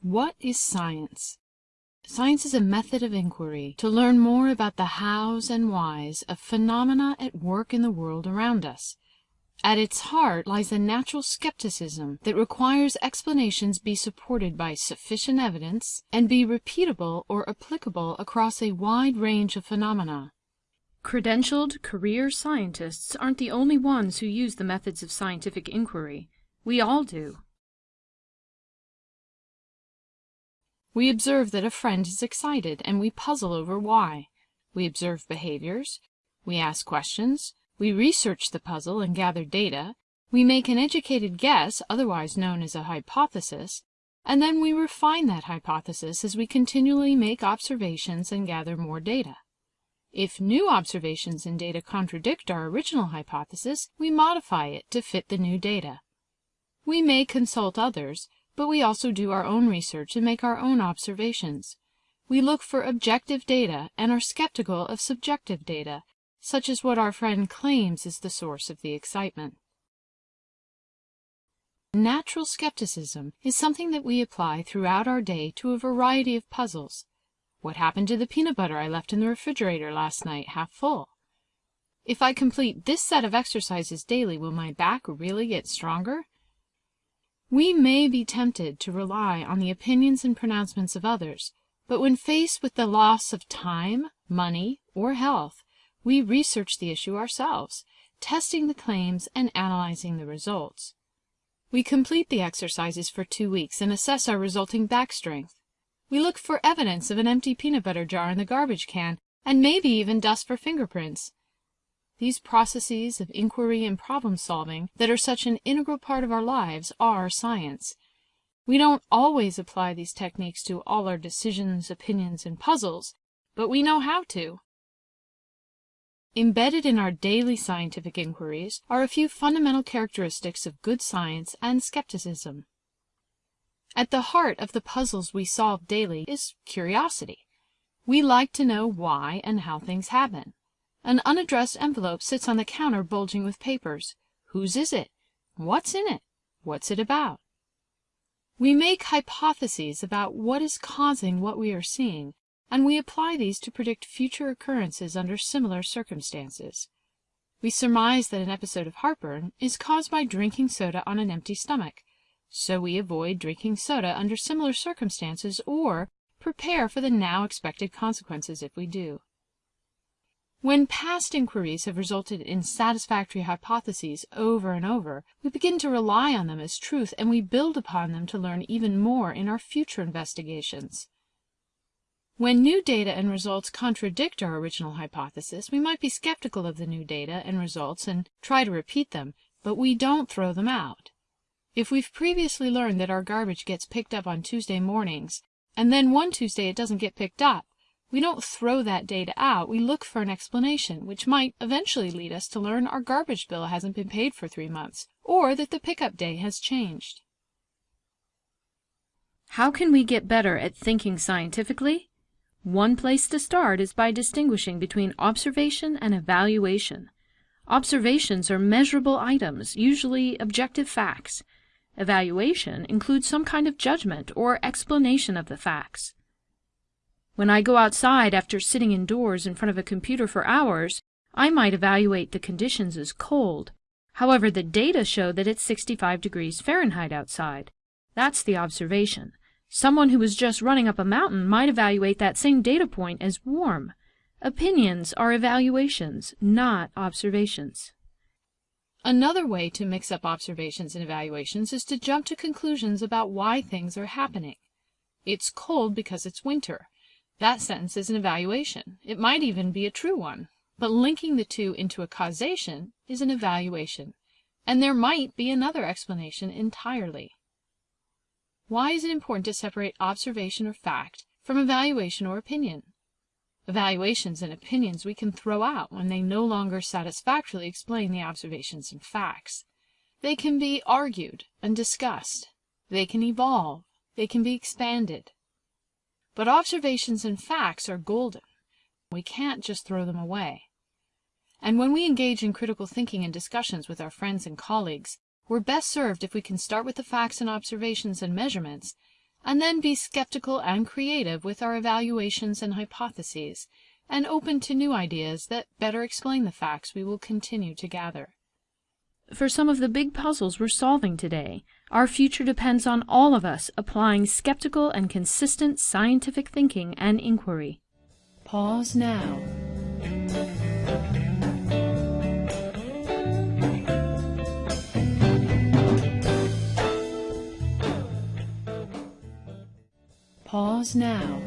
What is science? Science is a method of inquiry to learn more about the hows and whys of phenomena at work in the world around us. At its heart lies a natural skepticism that requires explanations be supported by sufficient evidence and be repeatable or applicable across a wide range of phenomena. Credentialed career scientists aren't the only ones who use the methods of scientific inquiry. We all do. We observe that a friend is excited and we puzzle over why. We observe behaviors. We ask questions. We research the puzzle and gather data. We make an educated guess, otherwise known as a hypothesis, and then we refine that hypothesis as we continually make observations and gather more data. If new observations and data contradict our original hypothesis, we modify it to fit the new data. We may consult others, but we also do our own research and make our own observations. We look for objective data and are skeptical of subjective data, such as what our friend claims is the source of the excitement. Natural skepticism is something that we apply throughout our day to a variety of puzzles. What happened to the peanut butter I left in the refrigerator last night half full? If I complete this set of exercises daily, will my back really get stronger? We may be tempted to rely on the opinions and pronouncements of others, but when faced with the loss of time, money, or health, we research the issue ourselves, testing the claims and analyzing the results. We complete the exercises for two weeks and assess our resulting back strength. We look for evidence of an empty peanut butter jar in the garbage can, and maybe even dust for fingerprints. These processes of inquiry and problem solving that are such an integral part of our lives are science. We don't always apply these techniques to all our decisions, opinions, and puzzles, but we know how to. Embedded in our daily scientific inquiries are a few fundamental characteristics of good science and skepticism. At the heart of the puzzles we solve daily is curiosity. We like to know why and how things happen. An unaddressed envelope sits on the counter bulging with papers. Whose is it? What's in it? What's it about? We make hypotheses about what is causing what we are seeing, and we apply these to predict future occurrences under similar circumstances. We surmise that an episode of heartburn is caused by drinking soda on an empty stomach so we avoid drinking soda under similar circumstances or prepare for the now expected consequences if we do. When past inquiries have resulted in satisfactory hypotheses over and over, we begin to rely on them as truth and we build upon them to learn even more in our future investigations. When new data and results contradict our original hypothesis, we might be skeptical of the new data and results and try to repeat them, but we don't throw them out. If we've previously learned that our garbage gets picked up on Tuesday mornings, and then one Tuesday it doesn't get picked up, we don't throw that data out, we look for an explanation, which might eventually lead us to learn our garbage bill hasn't been paid for three months, or that the pickup day has changed. How can we get better at thinking scientifically? One place to start is by distinguishing between observation and evaluation. Observations are measurable items, usually objective facts. Evaluation includes some kind of judgment or explanation of the facts. When I go outside after sitting indoors in front of a computer for hours, I might evaluate the conditions as cold. However, the data show that it's 65 degrees Fahrenheit outside. That's the observation. Someone who was just running up a mountain might evaluate that same data point as warm. Opinions are evaluations, not observations. Another way to mix up observations and evaluations is to jump to conclusions about why things are happening. It's cold because it's winter. That sentence is an evaluation. It might even be a true one. But linking the two into a causation is an evaluation. And there might be another explanation entirely. Why is it important to separate observation or fact from evaluation or opinion? Evaluations and opinions we can throw out when they no longer satisfactorily explain the observations and facts. They can be argued and discussed. They can evolve. They can be expanded. But observations and facts are golden. We can't just throw them away. And when we engage in critical thinking and discussions with our friends and colleagues, we're best served if we can start with the facts and observations and measurements and then be skeptical and creative with our evaluations and hypotheses, and open to new ideas that better explain the facts we will continue to gather. For some of the big puzzles we're solving today, our future depends on all of us applying skeptical and consistent scientific thinking and inquiry. Pause now. Pause now.